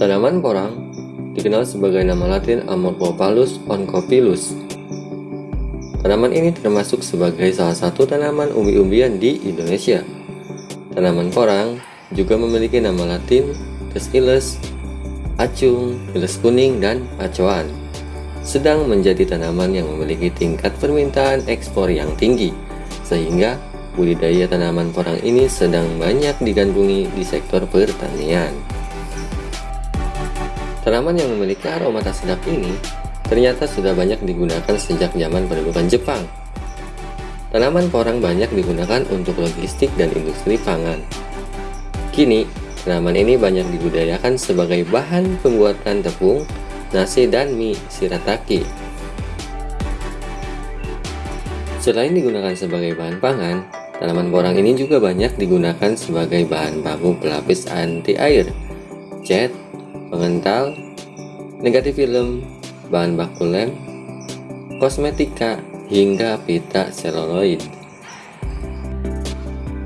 Tanaman porang dikenal sebagai nama latin Amorphopalus oncopilus. Tanaman ini termasuk sebagai salah satu tanaman umbi-umbian di Indonesia. Tanaman porang juga memiliki nama latin Casilis, acung, iles kuning, dan acoan. Sedang menjadi tanaman yang memiliki tingkat permintaan ekspor yang tinggi, sehingga budidaya tanaman porang ini sedang banyak digandrungi di sektor pertanian. Tanaman yang memiliki aroma tak sedap ini ternyata sudah banyak digunakan sejak zaman pendudukan Jepang. Tanaman porang banyak digunakan untuk logistik dan industri pangan. Kini, tanaman ini banyak dibudayakan sebagai bahan pembuatan tepung, nasi, dan mie shirataki. Selain digunakan sebagai bahan pangan, tanaman porang ini juga banyak digunakan sebagai bahan baku pelapis anti air, cat, pengental, negatif film, bahan baku lem, kosmetika, hingga pita seluloid.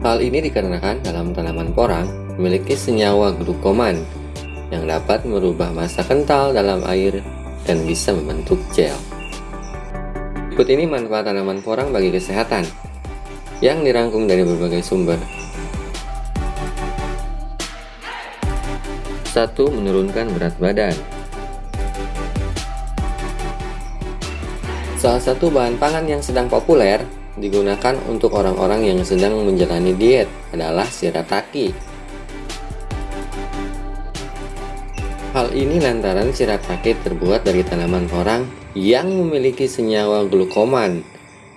Hal ini dikarenakan dalam tanaman porang memiliki senyawa glukoman yang dapat merubah massa kental dalam air dan bisa membentuk gel. Berikut ini manfaat tanaman porang bagi kesehatan yang dirangkum dari berbagai sumber. 1. Menurunkan berat badan Salah satu bahan pangan yang sedang populer digunakan untuk orang-orang yang sedang menjalani diet adalah shirataki. Hal ini lantaran shirataki terbuat dari tanaman porang yang memiliki senyawa glukoman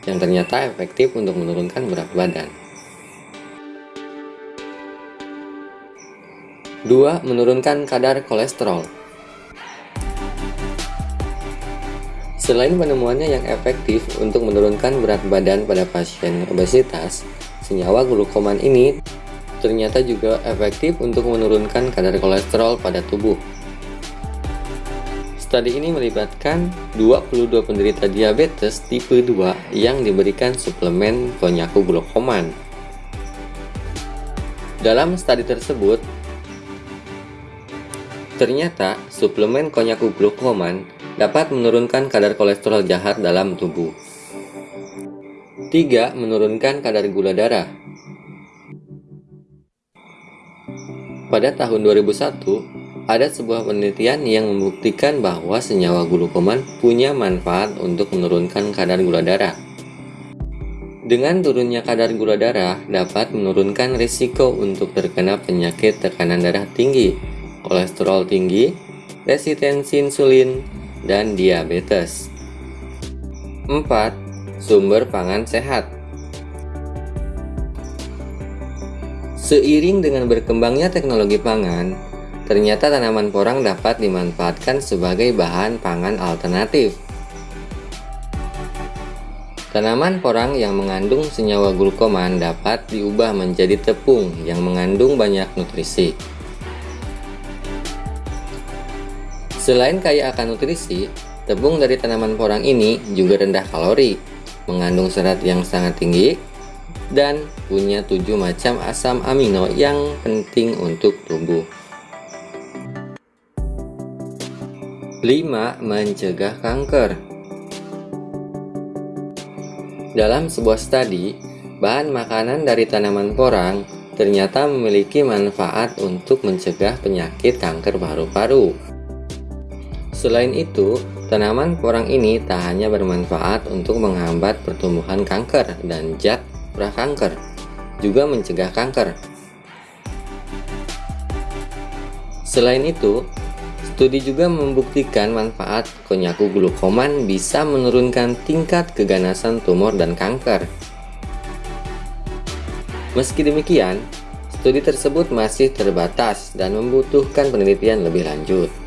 yang ternyata efektif untuk menurunkan berat badan. 2. Menurunkan kadar kolesterol Selain penemuannya yang efektif untuk menurunkan berat badan pada pasien obesitas, senyawa glukoman ini ternyata juga efektif untuk menurunkan kadar kolesterol pada tubuh. Studi ini melibatkan 22 penderita diabetes tipe 2 yang diberikan suplemen konyaku glukoman. Dalam studi tersebut, Ternyata, suplemen konyaku glukoman dapat menurunkan kadar kolesterol jahat dalam tubuh. 3. Menurunkan kadar gula darah Pada tahun 2001, ada sebuah penelitian yang membuktikan bahwa senyawa glukoman punya manfaat untuk menurunkan kadar gula darah. Dengan turunnya kadar gula darah dapat menurunkan risiko untuk terkena penyakit tekanan darah tinggi, kolesterol tinggi, resistensi insulin, dan diabetes. 4. Sumber pangan sehat Seiring dengan berkembangnya teknologi pangan, ternyata tanaman porang dapat dimanfaatkan sebagai bahan pangan alternatif. Tanaman porang yang mengandung senyawa glukoman dapat diubah menjadi tepung yang mengandung banyak nutrisi. Selain kaya akan nutrisi, tepung dari tanaman porang ini juga rendah kalori, mengandung serat yang sangat tinggi, dan punya tujuh macam asam amino yang penting untuk tubuh. 5. Mencegah kanker Dalam sebuah studi, bahan makanan dari tanaman porang ternyata memiliki manfaat untuk mencegah penyakit kanker paru-paru. Selain itu, tanaman porang ini tak hanya bermanfaat untuk menghambat pertumbuhan kanker dan zat prakanker, juga mencegah kanker. Selain itu, studi juga membuktikan manfaat konyaku glukoman bisa menurunkan tingkat keganasan tumor dan kanker. Meski demikian, studi tersebut masih terbatas dan membutuhkan penelitian lebih lanjut.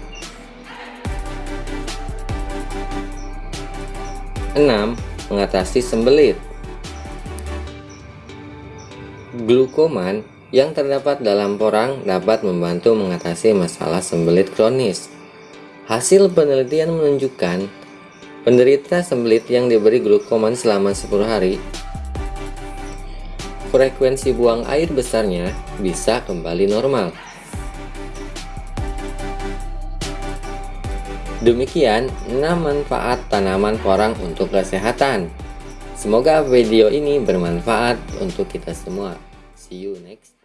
6. Mengatasi sembelit Glukoman yang terdapat dalam porang dapat membantu mengatasi masalah sembelit kronis. Hasil penelitian menunjukkan penderita sembelit yang diberi glukoman selama 10 hari frekuensi buang air besarnya bisa kembali normal. Demikian 6 manfaat tanaman porang untuk kesehatan. Semoga video ini bermanfaat untuk kita semua. See you next